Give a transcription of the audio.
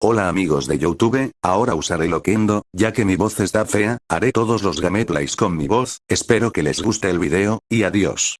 Hola amigos de Youtube, ahora usaré Loquendo, ya que mi voz está fea, haré todos los gameplays con mi voz, espero que les guste el video, y adiós.